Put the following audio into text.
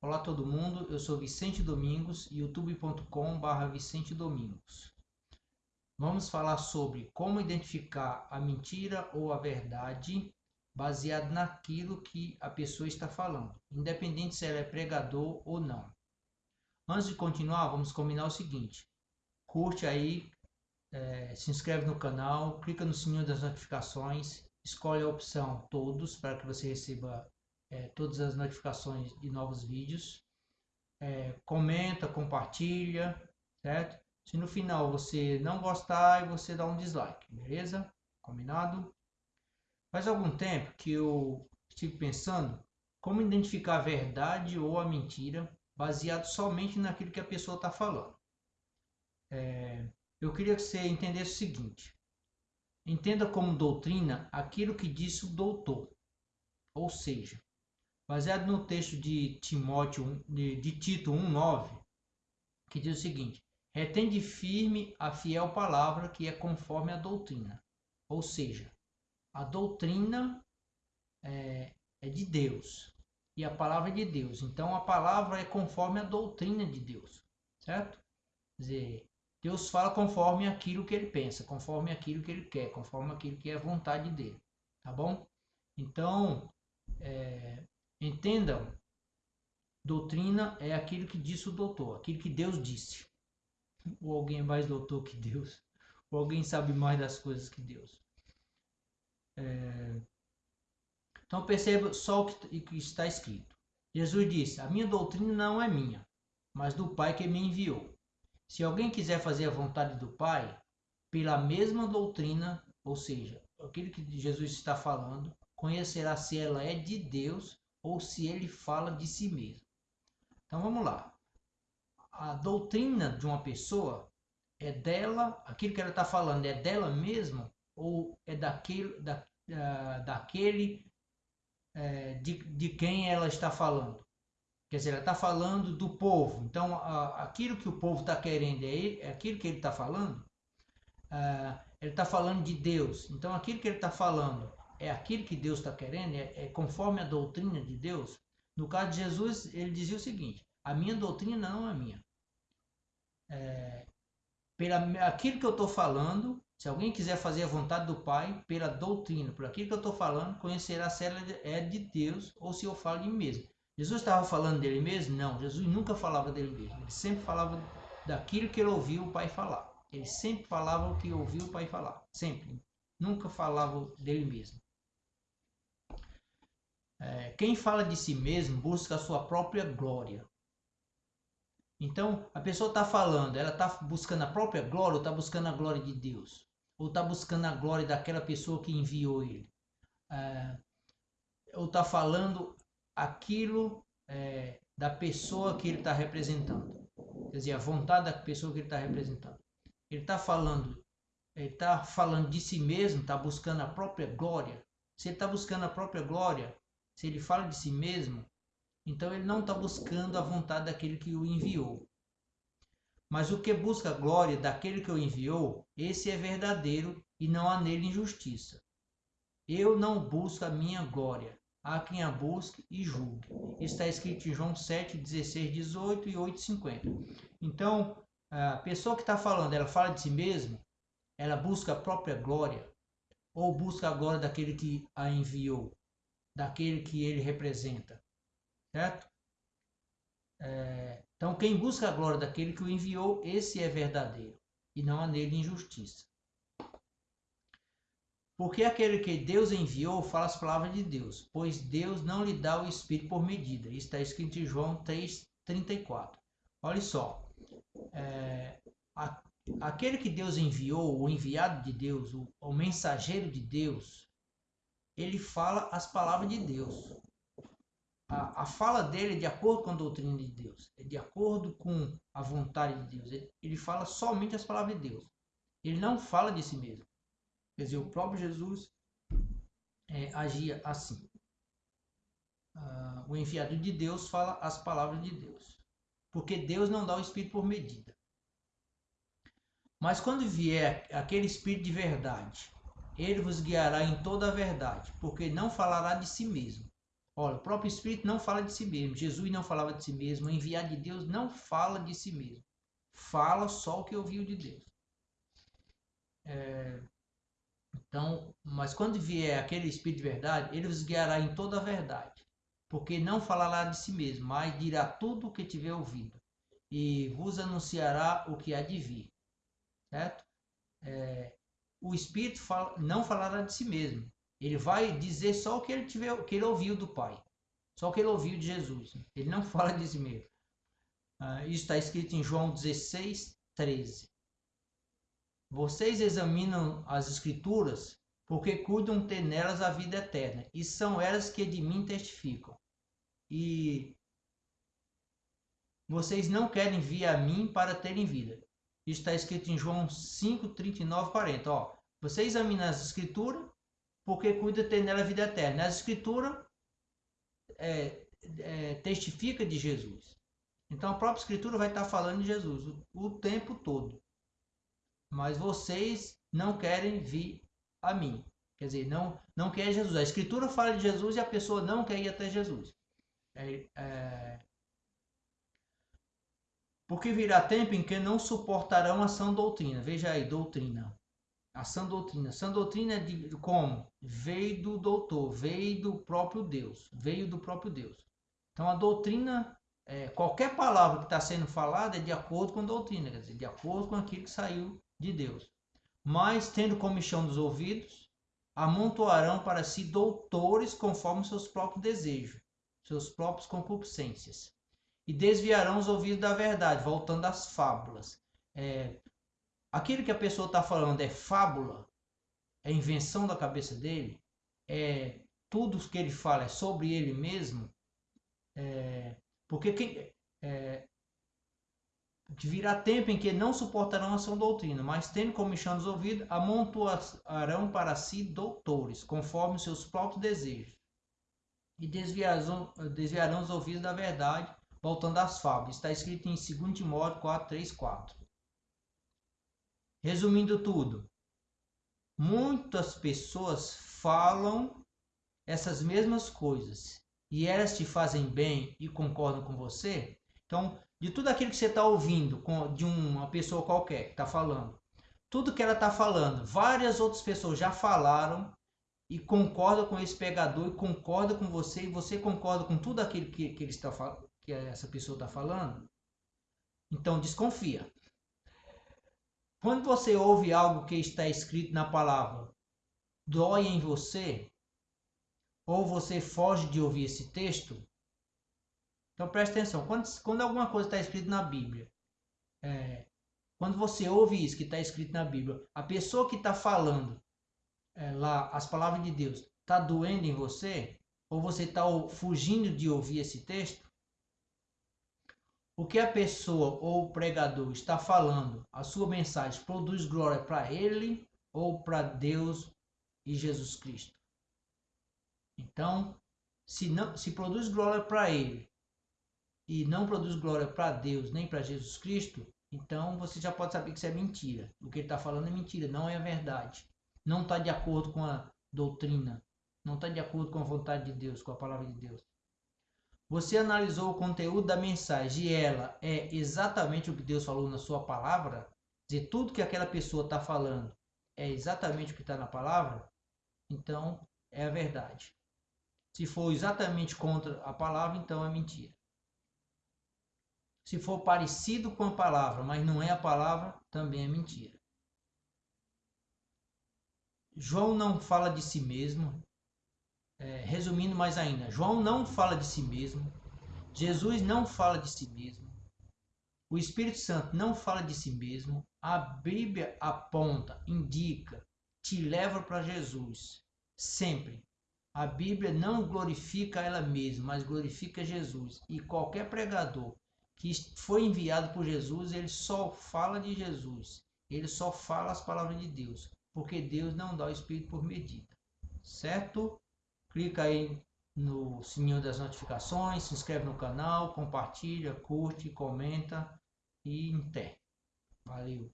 Olá todo mundo, eu sou Vicente Domingos, youtube.com.br Vicente Domingos. Vamos falar sobre como identificar a mentira ou a verdade baseado naquilo que a pessoa está falando, independente se ela é pregador ou não. Antes de continuar, vamos combinar o seguinte: curte aí, é, se inscreve no canal, clica no sininho das notificações, escolhe a opção todos para que você receba é, todas as notificações de novos vídeos. É, comenta, compartilha, certo? Se no final você não gostar, você dá um dislike, beleza? Combinado? Faz algum tempo que eu estive pensando como identificar a verdade ou a mentira baseado somente naquilo que a pessoa está falando. É, eu queria que você entendesse o seguinte: entenda como doutrina aquilo que disse o doutor, ou seja, baseado no texto de Timóteo de, de Tito 1:9, que diz o seguinte: retende firme a fiel palavra que é conforme a doutrina. Ou seja, a doutrina é, é de Deus e a palavra é de Deus. Então a palavra é conforme a doutrina de Deus, certo? Quer dizer, Deus fala conforme aquilo que ele pensa, conforme aquilo que ele quer, conforme aquilo que é a vontade dele, tá bom? Então, é, Entendam, doutrina é aquilo que disse o doutor, aquilo que Deus disse. Ou alguém mais doutor que Deus, ou alguém sabe mais das coisas que Deus. É... Então perceba só o que está escrito. Jesus disse: A minha doutrina não é minha, mas do Pai que me enviou. Se alguém quiser fazer a vontade do Pai, pela mesma doutrina, ou seja, aquilo que Jesus está falando, conhecerá se ela é de Deus ou se ele fala de si mesmo. Então vamos lá. A doutrina de uma pessoa é dela, aquilo que ela está falando é dela mesma ou é daquele, da, daquele uh, de, de quem ela está falando? Quer dizer, ela está falando do povo. Então, uh, aquilo que o povo está querendo é, é, aquilo que ele está falando. Ah, ele está falando de Deus. Então, aquilo que ele está falando é aquilo que Deus está querendo, é, é, conforme a doutrina de Deus. No caso de Jesus, ele dizia o seguinte: a minha doutrina não é minha. É, pela aquilo que eu estou falando, se alguém quiser fazer a vontade do Pai, pela doutrina, por aquilo que eu estou falando, conhecerá se ela é de Deus ou se eu falo de mim mesmo. Jesus estava falando dele mesmo? Não, Jesus nunca falava dele mesmo. Ele sempre falava daquilo que ele ouviu o Pai falar. Ele sempre falava o que ouviu o Pai falar. Sempre. Nunca falava dele mesmo. É, quem fala de si mesmo busca a sua própria glória. Então, a pessoa está falando, ela está buscando a própria glória ou está buscando a glória de Deus? Ou está buscando a glória daquela pessoa que enviou ele? É, ou está falando aquilo é, da pessoa que ele está representando? Quer dizer, a vontade da pessoa que ele está representando. Ele está falando, ele está falando de si mesmo, está buscando a própria glória. Se ele está buscando a própria glória, se ele fala de si mesmo, então ele não está buscando a vontade daquele que o enviou. Mas o que busca a glória daquele que o enviou, esse é verdadeiro e não há nele injustiça. Eu não busco a minha glória, há quem a busque e julgue. Está escrito em João 7, 16, 18 e 8, 50. Então, a pessoa que está falando, ela fala de si mesma, ela busca a própria glória, ou busca a glória daquele que a enviou daquele que ele representa, certo? É, então, quem busca a glória daquele que o enviou, esse é verdadeiro, e não há nele injustiça. Porque aquele que Deus enviou fala as palavras de Deus, pois Deus não lhe dá o Espírito por medida. Isso está escrito em João 3,34. Olha só, é, a, aquele que Deus enviou, o enviado de Deus, o, o mensageiro de Deus, ele fala as palavras de Deus. A, a fala dele é de acordo com a doutrina de Deus, é de acordo com a vontade de Deus. Ele, ele fala somente as palavras de Deus. Ele não fala de si mesmo. Quer dizer, o próprio Jesus é, agia assim. Ah, o enviado de Deus fala as palavras de Deus. Porque Deus não dá o Espírito por medida. Mas quando vier aquele Espírito de verdade, ele vos guiará em toda a verdade, porque não falará de si mesmo. Olha, o próprio Espírito não fala de si mesmo. Jesus não falava de si mesmo. O enviado de Deus não fala de si mesmo. Fala só o que ouviu de Deus. É, então, mas quando vier aquele Espírito de verdade, ele vos guiará em toda a verdade, porque não falará de si mesmo, mas dirá tudo o que tiver ouvido, e vos anunciará o que há de vir. Certo? É, o Espírito fala, não falará de si mesmo. Ele vai dizer só o que ele tiver, o que ele ouviu do Pai, só o que ele ouviu de Jesus. Ele não fala de si mesmo. Ah, isso está escrito em João 16, 13. Vocês examinam as Escrituras porque cuidam ter nelas a vida eterna, e são elas que de mim testificam. E vocês não querem vir a mim para terem vida. Está escrito em João 5, 39, 40. Ó, você examina as Escrituras porque cuida ter nela vida eterna. As Escrituras é, é, testifica de Jesus. Então a própria Escritura vai estar falando de Jesus o, o tempo todo mas vocês não querem vir a mim. Quer dizer, não, não quer Jesus. A Escritura fala de Jesus e a pessoa não quer ir até Jesus. É, é... Porque virá tempo em que não suportarão a sã doutrina. Veja aí, doutrina. A sã doutrina. Sã doutrina é de como? Veio do doutor, veio do próprio Deus. Veio do próprio Deus. Então a doutrina, é, qualquer palavra que está sendo falada é de acordo com a doutrina, quer dizer, de acordo com aquilo que saiu de Deus. Mas, tendo comichão dos ouvidos, amontoarão para si doutores conforme seus próprios desejos, seus próprios concupiscências. E desviarão os ouvidos da verdade, voltando às fábulas. É, aquilo que a pessoa está falando é fábula, é invenção da cabeça dele, é tudo que ele fala é sobre ele mesmo, é, porque quem, é, virá tempo em que não suportarão a sua doutrina, mas tendo comichão os ouvidos, amontoarão para si doutores, conforme seus próprios desejos, e desviarão, desviarão os ouvidos da verdade, voltando às fábulas. Está escrito em 2 Timóteo 4, 3, 4. Resumindo tudo, muitas pessoas falam essas mesmas coisas, e elas te fazem bem e concordam com você, então de tudo aquilo que você está ouvindo de uma pessoa qualquer que está falando, tudo que ela está falando, várias outras pessoas já falaram e concordam com esse pegador e concordam com você e você concorda com tudo aquilo que, que, ele está, que essa pessoa está falando, então desconfia. Quando você ouve algo que está escrito na palavra, dói em você, ou você foge de ouvir esse texto, então preste atenção, quando, quando alguma coisa está escrita na Bíblia, é, quando você ouve isso que está escrito na Bíblia, a pessoa que está falando é, lá as palavras de Deus está doendo em você, ou você está fugindo de ouvir esse texto, o que a pessoa ou o pregador está falando, a sua mensagem produz glória para ele ou para Deus e Jesus Cristo. Então, se não se produz glória para ele e não produz glória para Deus nem para Jesus Cristo, então você já pode saber que isso é mentira. O que ele está falando é mentira, não é a verdade. Não está de acordo com a doutrina, não está de acordo com a vontade de Deus, com a palavra de Deus. Você analisou o conteúdo da mensagem e ela é exatamente o que Deus falou na sua palavra? Dizer, tudo que aquela pessoa está falando é exatamente o que está na palavra? Então é a verdade. Se for exatamente contra a palavra, então é mentira. Se for parecido com a palavra, mas não é a palavra, também é mentira. João não fala de si mesmo. É, resumindo mais ainda, João não fala de si mesmo. Jesus não fala de si mesmo. O Espírito Santo não fala de si mesmo. A Bíblia aponta, indica, te leva para Jesus. Sempre. A Bíblia não glorifica ela mesma, mas glorifica Jesus. E qualquer pregador que foi enviado por Jesus, ele só fala de Jesus. Ele só fala as palavras de Deus, porque Deus não dá o Espírito por medida. Certo? Clica aí no sininho das notificações, se inscreve no canal, compartilha, curte, comenta e até. Valeu!